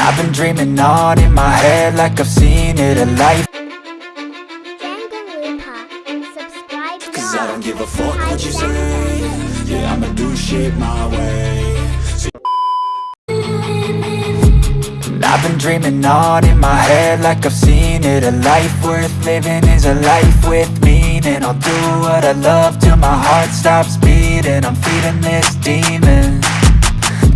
I've been dreaming on in my head like I've seen it a life. Subscribe Cause I don't give a fuck what you say. Yeah, I'ma do shit my way. I've been dreaming on in my head like I've seen it A life. Worth living is a life with meaning I'll do what I love till my heart stops beating. I'm feeding this demon.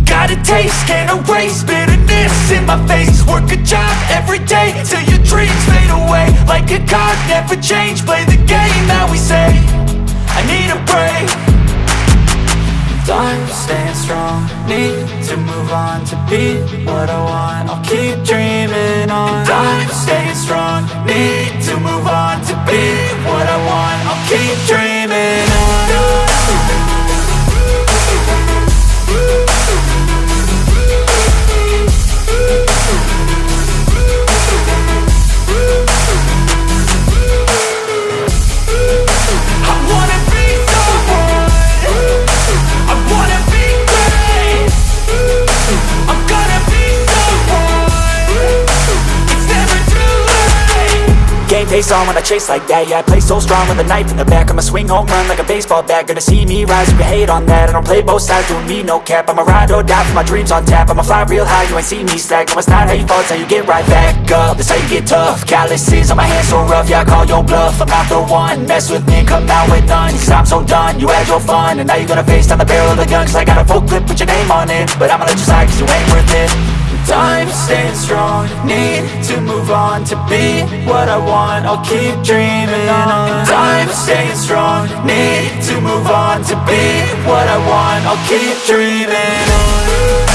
Got a taste, can't erase bitterness in my face. Work a job every day till your dreams fade away. Like a card, never change, play the game that we say. I need a break. I'm staying strong, need to move on to be what I want. I'll keep dreaming on. I'm staying strong, need to move on keep dreaming face on when I chase like that. Yeah, I play so strong with a knife in the back. I'ma swing home run like a baseball bat. Gonna see me rise, you can hate on that. I don't play both sides, doing me no cap. I'ma ride or die for my dreams on tap. I'ma fly real high, you ain't see me slack. No, it's not how you fall, it's how you get right back up. That's how you get tough. Calluses on my hands so rough, yeah, I call your bluff. I'm not the one, mess with me, come out with none. Cause I'm so done, you had your fun. And now you're gonna face down the barrel of the gun. Cause I got a full clip, put your name on it. But I'ma let you slide cause you ain't worth it I'm staying strong, need to move on To be what I want, I'll keep dreaming on. I'm staying strong, need to move on To be what I want, I'll keep dreaming on